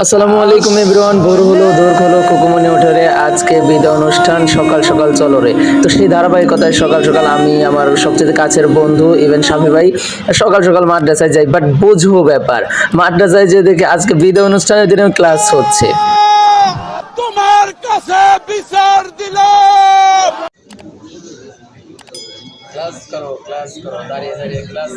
আসসালামু আলাইকুম এভরিওয়ান, ভোর হলো, দোর হলো কুকুমনি ওঠারে, আজকে বিদায় অনুষ্ঠান, সকাল সকাল চলো রে। তো সেই ধারাবাহিকতায় সকাল সকাল আমি আমার সবচেয়ে কাছের বন্ধু ইভেন স্বামী ভাই, সকাল সকাল মাদ্রাসায় যাই বাট বুঝব ব্যাপার, মাদ্রাসায় যে দেখে আজকে বিদায় অনুষ্ঠানের দিনে ক্লাস হচ্ছে। তোমার কাছে বিচার দিলাম ক্লাস করো ক্লাস দাঁড়িয়ে দাঁড়িয়ে ক্লাস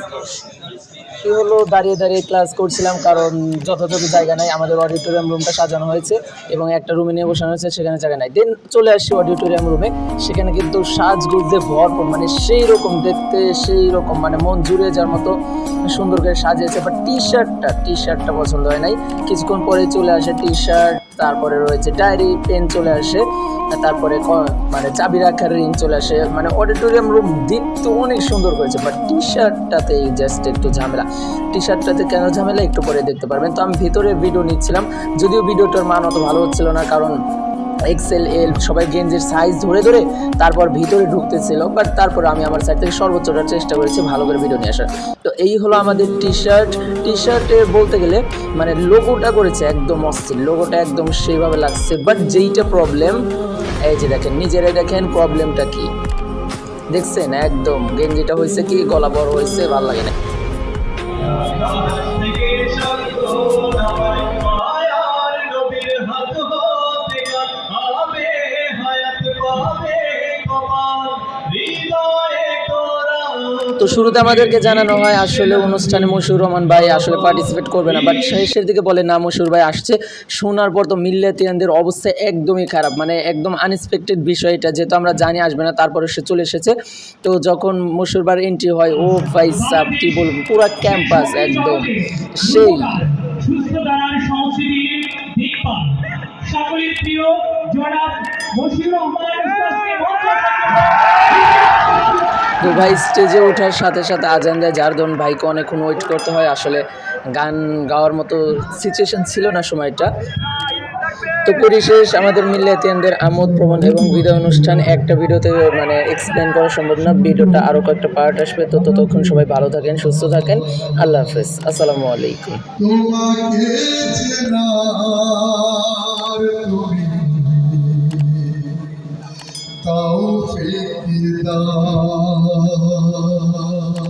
হলো দাঁড়িয়ে দাঁড়িয়ে ক্লাস করছিলাম, কারণ যথাযথ জায়গা নাই, আমাদের অডিটোরিয়াম রুমটা সাজানো হয়েছে এবং একটা রুমে নিয়ে বসানো হয়েছে, সেখানে জায়গা নাই। দেন চলে আসছি অডিটোরিয়াম রুমে সেখানে কিন্তু সাজগুজে ভরপুর মানে সেই রকম দেখতে সেই রকম মানে মন জুড়ে যাওয়ার মতো সুন্দর করে সাজিয়েছে। বাট টি শার্টটা টি শার্টটা পছন্দ হয় নাই। কিছুক্ষণ পরে চলে আসে টি শার্ট তারপরে রয়েছে ডায়েরি পেন চলে আসে। তারপরে মানে চাবি রাখার রিং চলে আসে। মানে অডিটোরিয়াম রুম দেখতে অনেক সুন্দর হয়েছে বাট টি শার্টটাতে জাস্ট একটু ঝামেলা। টি শার্টটাতে কেন ঝামেলা? একটু পরে দেখতে পারবেন। তো আমি ভিতরে ভিডিও নিচ্ছিলাম। যদিও ভিডিওটার মান অত ভালো হচ্ছিল না, কারণ এক্সেল এল সবাই গেঞ্জের সাইজ ধরে ধরে তারপর ভিতরে ঢুকতেছিল বাট তারপর আমি আমার সাইড থেকে সর্বোচ্চটা চেষ্টা করেছি ভালো করে ভিডিও নিয়ে আসার। তো এই হলো আমাদের টি শার্ট টি শার্টে বলতে গেলে মানে লোগোটা করেছে একদম অস্থির লোগোটা একদম সেইভাবে লাগছে বাট যেইটা প্রবলেম এই যে দেখেন, নিজেরাই দেখেন প্রবলেমটা কি। দেখছেন? একদম গেঞ্জিটা হয়েছে কি? গলা বড় হয়েছে, ভালো লাগে না। তো শুরুতে আমাদেরকে জানানো হয়, আসলে অনুষ্ঠানে মশুর রহমান ভাই আসলে পার্টিসিপেট করবে না বাট শেষের দিকে বলে, না মশুর ভাই আসছে। শোনার পর তো মিল্লাতিয়ানদের অবস্থা একদমই খারাপ মানে একদম আনএক্সপেক্টেড বিষয় এটা, যেহেতু আমরা জানি আসবে না, তারপরে সে চলে এসেছে। তো যখন মশুর এন্ট্রি হয়, ও ভাই সাব, কি বলব? পুরো ক্যাম্পাস একদম সেই। সকলের প্রিয় জনাব রহমান তো ভাই স্টেজে ওঠার সাথে সাথে আজান দেয়। যার ধরুন ভাইকে অনেকক্ষণ ওয়েট করতে হয়। আসলে গান গাওয়ার মতো সিচুয়েশন ছিল না সময়টা। তো পরিশেষ আমাদের মিল্লাতিয়ানদের আমোদ প্রবণ এবং বিদায় অনুষ্ঠান একটা ভিডিওতে মানে এক্সপ্লেন করা সম্ভব না। ভিডিওটা আরও কয়েকটা পার্ট আসবে। তো ততক্ষণ সবাই ভালো থাকেন, সুস্থ থাকেন। আল্লাহ হাফেজ। আসসালামু আলাইকুম। 飞扬